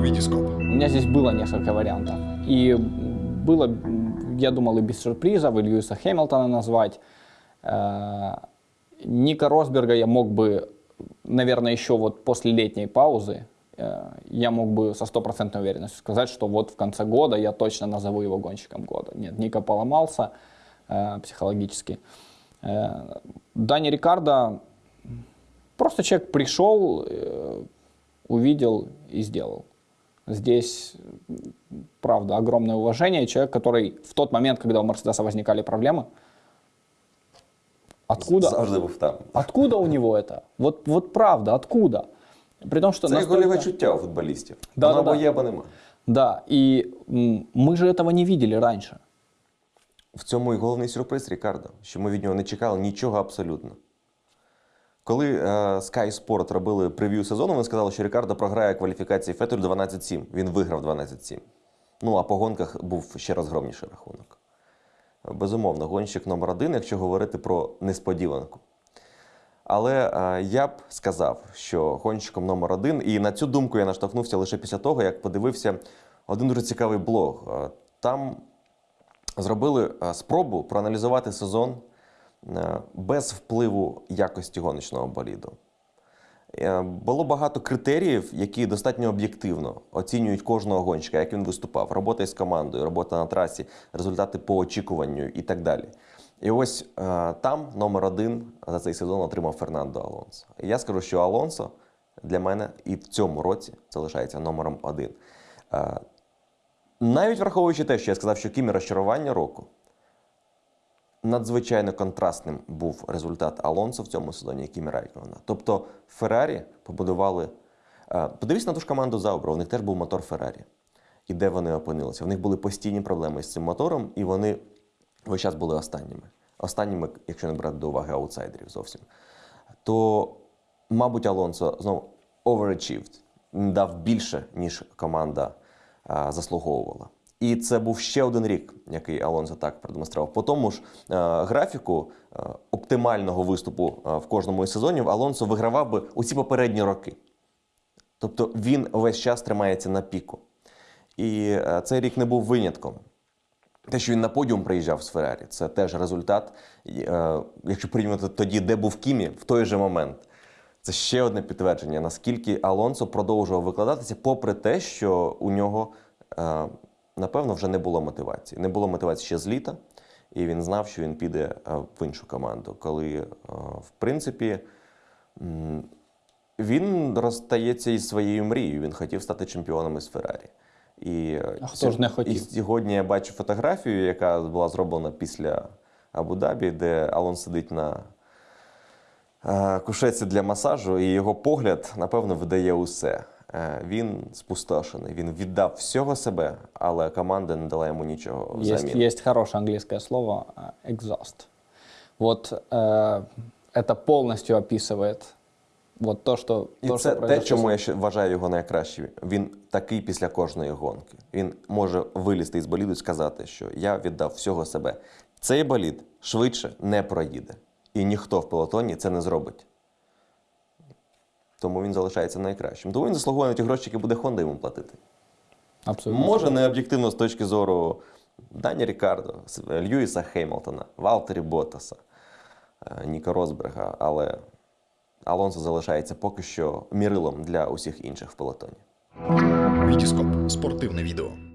Витископ. У меня здесь было несколько вариантов. И было, я думал, и без сюрпризов, и Льюиса Хэмилтона назвать. Э, Ника Росберга я мог бы, наверное, еще вот после летней паузы, э, я мог бы со стопроцентной уверенностью сказать, что вот в конце года я точно назову его гонщиком года. Нет, Ника поломался э, психологически. Дани Рикардо просто человек пришел, увидел и сделал. Здесь, м, правда, огромное уважение. Человек, который в тот момент, когда у Мерседеса возникали проблемы, откуда, Завжди був там. откуда у него это? Вот, вот правда, откуда? При том, что Це як настолько- гольове чуття у футболістів. Да, Воно да, або да. є, або нема. Да, и м, мы же этого не видели раньше. В цьому і головний сюрприз Рікардо, що ми від нього не чекали нічого абсолютно. Коли е, Sky Sport робили прев'ю сезону, вони сказали, що Рікардо програє кваліфікації Фетелю 12-7. Він виграв 12-7. Ну, а по гонках був ще розгромніший рахунок. Безумовно, гонщик номер один, якщо говорити про несподіванку. Але е, я б сказав, що гонщиком номер один, і на цю думку я наштовхнувся лише після того, як подивився один дуже цікавий блог. Е, Там зробили е, спробу проаналізувати сезон без впливу якості гоночного боліду. Е, Було багато критеріїв, які достатньо об'єктивно оцінюють кожного гонщика, як він виступав, робота із командою, робота на трасі, результати по очікуванню і так далі. І ось е, там номер один за цей сезон отримав Фернандо Алонсо. Я скажу, що Алонсо для мене і в цьому році залишається номером один. Е, навіть враховуючи те, що я сказав, що Кімі розчарування року, надзвичайно контрастним був результат Алонсо в цьому сезоні, як і Райкована. Тобто Феррарі побудували. е, Подивіться на ту ж команду Заубра, у них теж був мотор Феррарі. І де вони опинилися? В них були постійні проблеми з цим мотором, і вони весь час були останніми. Останніми, якщо не брати до уваги аутсайдерів зовсім. То, мабуть, Алонсо знову overachieved, дав більше, ніж команда а, заслуговувала. І це був ще один рік, який Алонсо так продемонстрував. По тому ж е, графіку е, оптимального виступу е, в кожному із сезонів Алонсо вигравав би усі попередні роки. Тобто він весь час тримається на піку. І цей рік не був винятком. Те, що він на подіум приїжджав з Феррарі, це теж результат. Якщо порівняти тоді, де був Кімі, в той же момент. Це ще одне підтвердження, наскільки Алонсо продовжував викладатися, попри те, що у нього, напевно, вже не було мотивації. Не було мотивації ще з літа, і він знав, що він піде е, в іншу команду. Коли, е, в принципі, він розстається із своєю мрією. Він хотів стати чемпіоном із Феррарі. І, е, А хто ж не хотів? І сьогодні я бачу фотографію, яка була зроблена після Абу-Дабі, де Алон сидить на кушетці для масажу, і його погляд, напевно, видає усе. Е, Він спустошений, він віддав всього себе, але команда не дала йому нічого Есть, взамін. есть хорошее английское слово э, exhaust. Вот э, это полностью описывает вот то, что, І то, це что те, произошло. чому я ще вважаю його найкращим. Він такий після кожної гонки. Він може вилізти із боліду і сказати, що я віддав всього себе. Цей болід швидше не проїде. І ніхто в пелотоні це не зробить. Тому він залишається найкращим. Тому він заслуговує на ті гроші, які буде Honda йому платити. Абсолютно. Може, не об'єктивно з точки зору Дані Рікардо, Льюіса Хеймлтона, Валтері Боттаса, е, Ніка Росберга, але Алонсо залишається поки що мірилом для усіх інших в пелотоні. Вітіскоп Спортивне відео.